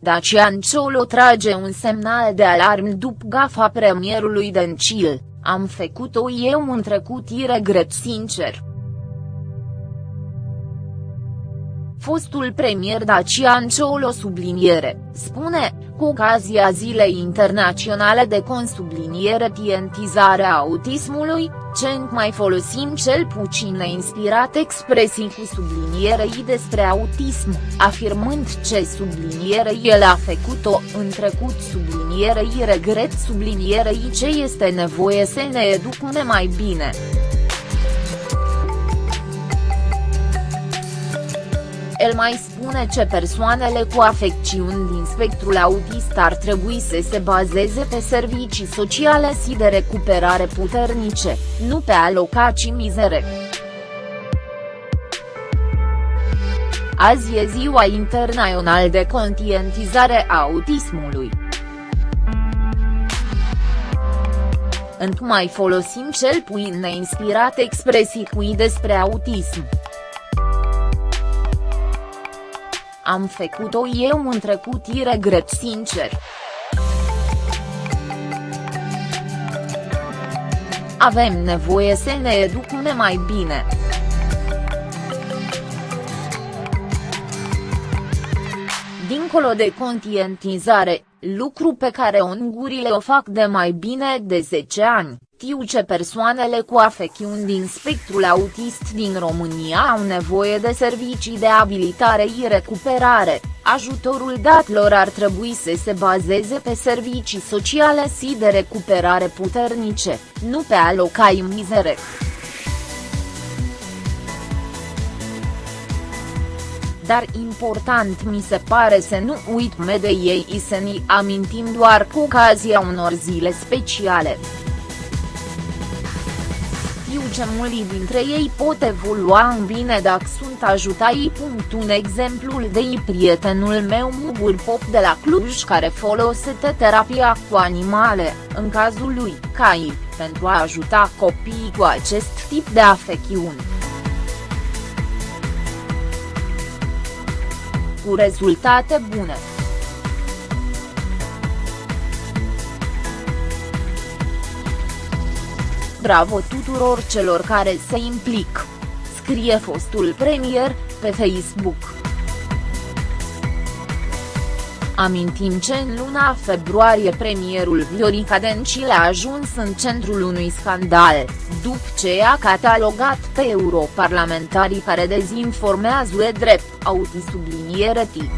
Dacian Ciolo trage un semnal de alarm după gafa premierului Dencil, am făcut-o eu în trecut și regret sincer. Fostul premier Dacian Ciolo subliniere, spune, cu ocazia Zilei Internaționale de Consubliniere Tientizarea Autismului, ce mai folosim cel puțin neinspirat expresii cu sublinierei despre autism, afirmând ce subliniere el a făcut-o în trecut sublinierei regret sublinierei ce este nevoie să ne educăm mai bine. El mai spune ce persoanele cu afecțiuni din spectrul autist ar trebui să se bazeze pe servicii sociale și de recuperare puternice, nu pe alocații mizere. Azi e ziua internațională de conștientizare a autismului. mai folosim cel puțin neinspirat expresii cui despre autism. Am făcut-o eu în trecut și regret sincer. Avem nevoie să ne educăm mai bine. Dincolo de conștientizare, lucru pe care ungurile o fac de mai bine de 10 ani, știu ce persoanele cu afecțiuni din spectrul autist din România au nevoie de servicii de abilitare și recuperare, ajutorul dat lor ar trebui să se bazeze pe servicii sociale și de recuperare puternice, nu pe alocai mizere. dar important mi se pare să nu uităm de ei și să ne amintim doar cu ocazia unor zile speciale știu ce mulți dintre ei pot evolua în bine dacă sunt ajutai. Un exemplu de prietenul meu Mugur Pop de la Cluj care folosește terapia cu animale, în cazul lui Cai, pentru a ajuta copiii cu acest tip de afecțiuni. Cu rezultate bune. Bravo tuturor celor care se implic. Scrie fostul premier, pe Facebook. Amintim ce în luna februarie premierul Viorica Dencil a ajuns în centrul unui scandal, după ce a catalogat pe europarlamentarii care dezinformează drept, autisubliniere tip.